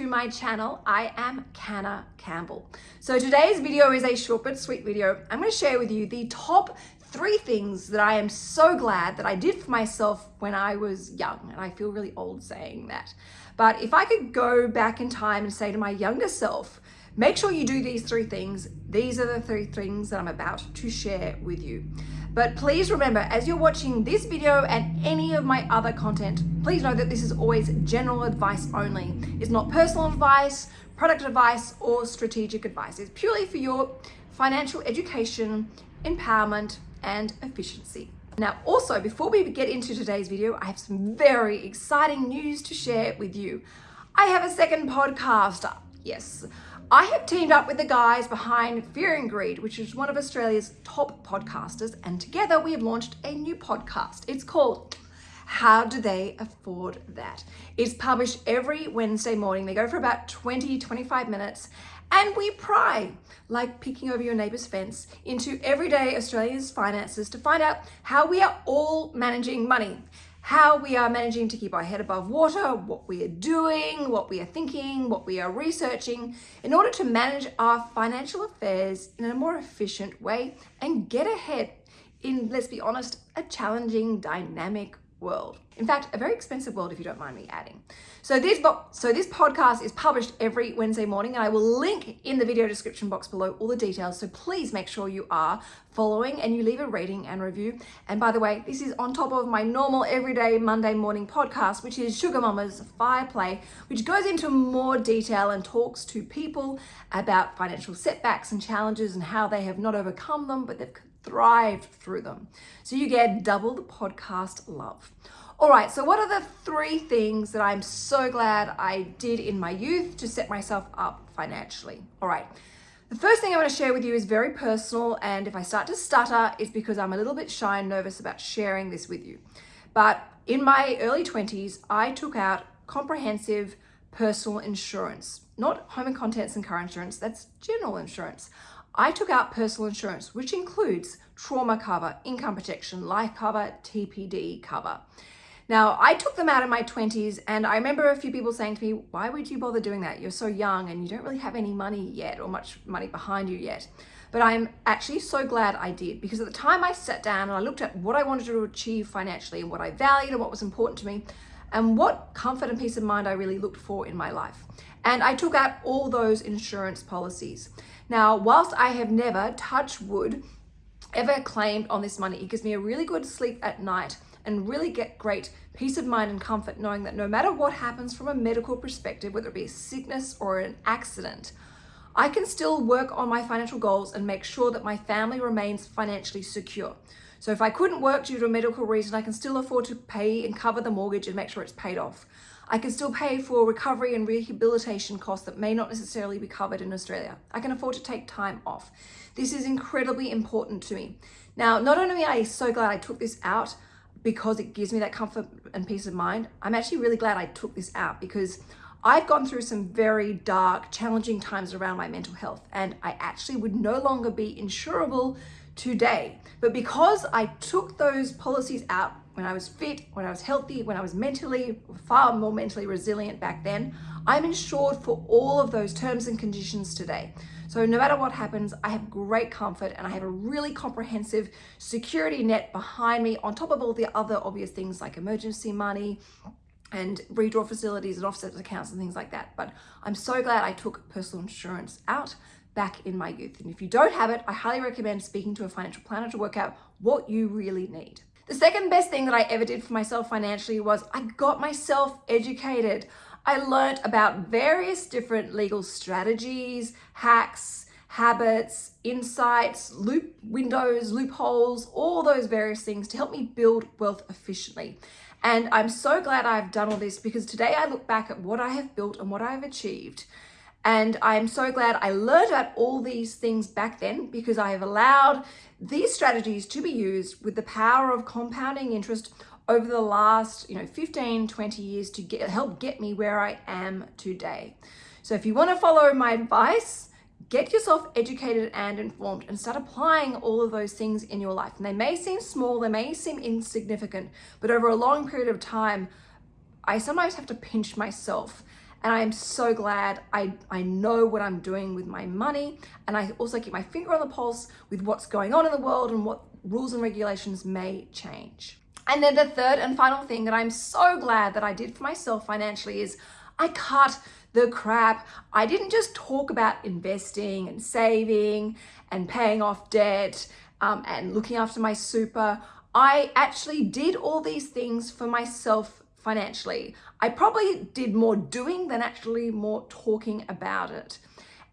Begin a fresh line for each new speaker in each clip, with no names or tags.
to my channel. I am Canna Campbell. So today's video is a short but sweet video. I'm going to share with you the top three things that I am so glad that I did for myself when I was young. And I feel really old saying that. But if I could go back in time and say to my younger self, make sure you do these three things. These are the three things that I'm about to share with you. But please remember, as you're watching this video and any of my other content, please know that this is always general advice only. It's not personal advice, product advice, or strategic advice. It's purely for your financial education, empowerment, and efficiency. Now, also, before we get into today's video, I have some very exciting news to share with you. I have a second podcast. Yes, I have teamed up with the guys behind Fear and Greed, which is one of Australia's top podcasters, and together we have launched a new podcast. It's called How Do They Afford That? It's published every Wednesday morning. They go for about 20, 25 minutes, and we pry, like peeking over your neighbour's fence, into everyday Australia's finances to find out how we are all managing money how we are managing to keep our head above water, what we are doing, what we are thinking, what we are researching in order to manage our financial affairs in a more efficient way and get ahead in, let's be honest, a challenging, dynamic world. In fact, a very expensive world if you don't mind me adding. So this, so this podcast is published every Wednesday morning and I will link in the video description box below all the details. So please make sure you are following and you leave a rating and review. And by the way, this is on top of my normal everyday Monday morning podcast, which is Sugar Mama's Fire Play, which goes into more detail and talks to people about financial setbacks and challenges and how they have not overcome them, but they've thrived through them. So you get double the podcast love. All right, so what are the three things that I'm so glad I did in my youth to set myself up financially? All right, the first thing I want to share with you is very personal, and if I start to stutter, it's because I'm a little bit shy and nervous about sharing this with you. But in my early 20s, I took out comprehensive personal insurance, not home and contents and car insurance, that's general insurance. I took out personal insurance, which includes trauma cover, income protection, life cover, TPD cover. Now, I took them out in my 20s and I remember a few people saying to me, why would you bother doing that? You're so young and you don't really have any money yet or much money behind you yet. But I'm actually so glad I did because at the time I sat down and I looked at what I wanted to achieve financially and what I valued and what was important to me and what comfort and peace of mind I really looked for in my life. And I took out all those insurance policies. Now, whilst I have never, touched wood, ever claimed on this money, it gives me a really good sleep at night and really get great peace of mind and comfort knowing that no matter what happens from a medical perspective, whether it be a sickness or an accident, I can still work on my financial goals and make sure that my family remains financially secure. So if I couldn't work due to a medical reason, I can still afford to pay and cover the mortgage and make sure it's paid off. I can still pay for recovery and rehabilitation costs that may not necessarily be covered in Australia. I can afford to take time off. This is incredibly important to me. Now, not only am I so glad I took this out, because it gives me that comfort and peace of mind. I'm actually really glad I took this out because I've gone through some very dark, challenging times around my mental health and I actually would no longer be insurable today. But because I took those policies out when I was fit, when I was healthy, when I was mentally, far more mentally resilient back then, I'm insured for all of those terms and conditions today. So no matter what happens, I have great comfort and I have a really comprehensive security net behind me on top of all the other obvious things like emergency money, and redraw facilities and offset accounts and things like that. But I'm so glad I took personal insurance out back in my youth. And if you don't have it, I highly recommend speaking to a financial planner to work out what you really need. The second best thing that I ever did for myself financially was I got myself educated. I learned about various different legal strategies, hacks, habits, insights, loop windows, loopholes, all those various things to help me build wealth efficiently. And I'm so glad I've done all this because today I look back at what I have built and what I've achieved. And I'm so glad I learned about all these things back then because I have allowed these strategies to be used with the power of compounding interest over the last, you know, 15, 20 years to get, help get me where I am today. So if you want to follow my advice, get yourself educated and informed and start applying all of those things in your life. And they may seem small, they may seem insignificant, but over a long period of time, I sometimes have to pinch myself and I am so glad I, I know what I'm doing with my money. And I also keep my finger on the pulse with what's going on in the world and what rules and regulations may change. And then the third and final thing that I'm so glad that I did for myself financially is I cut the crap. I didn't just talk about investing and saving and paying off debt um, and looking after my super. I actually did all these things for myself financially. I probably did more doing than actually more talking about it.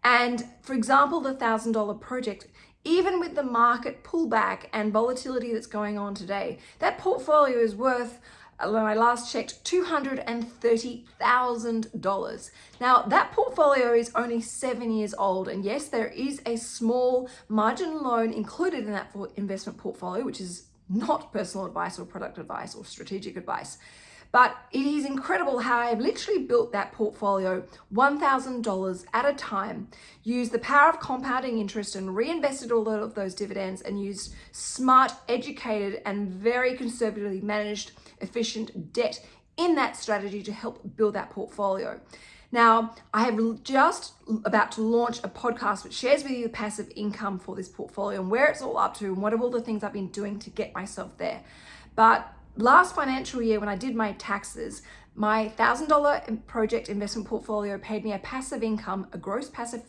And for example, the $1,000 project, even with the market pullback and volatility that's going on today, that portfolio is worth uh, when I last checked, $230,000. Now that portfolio is only seven years old. And yes, there is a small margin loan included in that investment portfolio, which is not personal advice or product advice or strategic advice. But it is incredible how I've literally built that portfolio $1,000 at a time, used the power of compounding interest and reinvested all of those dividends and used smart, educated, and very conservatively managed, efficient debt in that strategy to help build that portfolio. Now, I have just about to launch a podcast which shares with you the passive income for this portfolio and where it's all up to and what are all the things I've been doing to get myself there. But last financial year when I did my taxes, my $1,000 project investment portfolio paid me a passive income, a gross passive,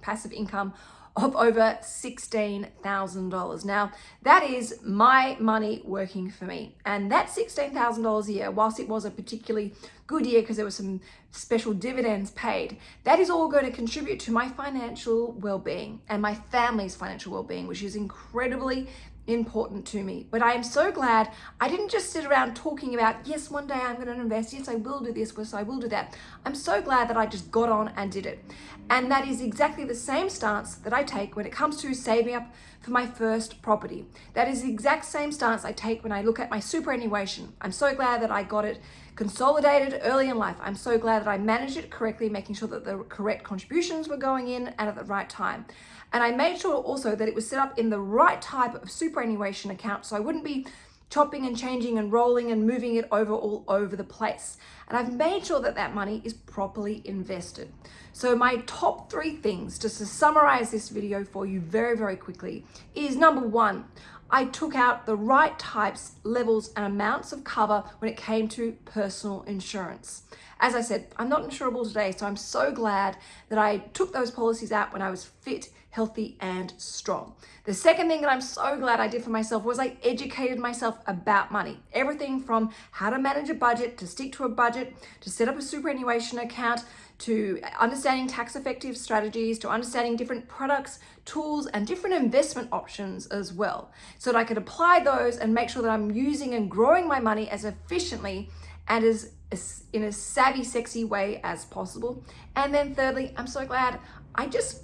passive income of over $16,000. Now, that is my money working for me. And that $16,000 a year, whilst it was a particularly good year because there were some special dividends paid, that is all going to contribute to my financial well-being and my family's financial well-being, which is incredibly important to me. But I am so glad I didn't just sit around talking about, yes, one day I'm going to invest. Yes, I will do this. Yes, I will do that. I'm so glad that I just got on and did it. And that is exactly the same stance that I take when it comes to saving up for my first property. That is the exact same stance I take when I look at my superannuation. I'm so glad that I got it consolidated early in life. I'm so glad that I managed it correctly, making sure that the correct contributions were going in and at the right time. And I made sure also that it was set up in the right type of superannuation account so I wouldn't be chopping and changing and rolling and moving it over all over the place. And I've made sure that that money is properly invested. So my top three things, just to summarize this video for you very, very quickly, is number one, I took out the right types, levels, and amounts of cover when it came to personal insurance. As I said, I'm not insurable today, so I'm so glad that I took those policies out when I was fit, healthy, and strong. The second thing that I'm so glad I did for myself was I educated myself about money. Everything from how to manage a budget, to stick to a budget, to set up a superannuation account, to understanding tax effective strategies, to understanding different products, tools, and different investment options as well. So that I could apply those and make sure that I'm using and growing my money as efficiently and as, as in a savvy, sexy way as possible. And then thirdly, I'm so glad I just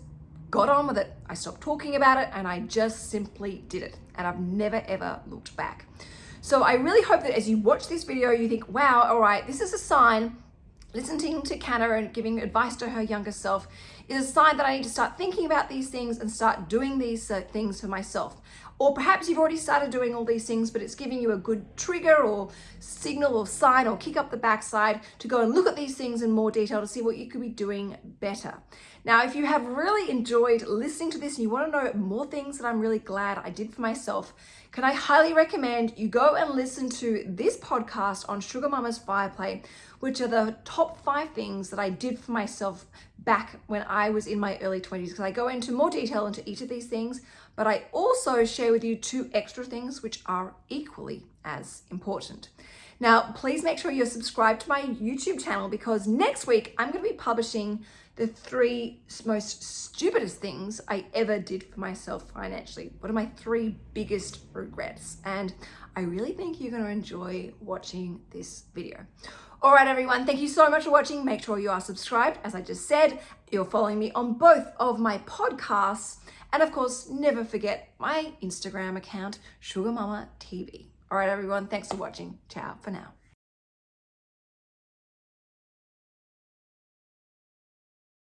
got on with it. I stopped talking about it and I just simply did it. And I've never ever looked back. So I really hope that as you watch this video, you think, wow, all right, this is a sign listening to Canna and giving advice to her younger self is a sign that I need to start thinking about these things and start doing these uh, things for myself. Or perhaps you've already started doing all these things, but it's giving you a good trigger or signal or sign or kick up the backside to go and look at these things in more detail to see what you could be doing better. Now, if you have really enjoyed listening to this and you want to know more things that I'm really glad I did for myself, can I highly recommend you go and listen to this podcast on Sugar Mamma's FirePlace, which are the top five things that I did for myself back when I was in my early 20s, because I go into more detail into each of these things, but I also share with you two extra things which are equally as important. Now, please make sure you're subscribed to my YouTube channel because next week I'm going to be publishing the three most stupidest things I ever did for myself financially. What are my three biggest regrets? And I really think you're going to enjoy watching this video. All right, everyone, thank you so much for watching. Make sure you are subscribed. As I just said, you're following me on both of my podcasts. And of course, never forget my Instagram account, Sugar Mamma TV. All right, everyone, thanks for watching. Ciao for now.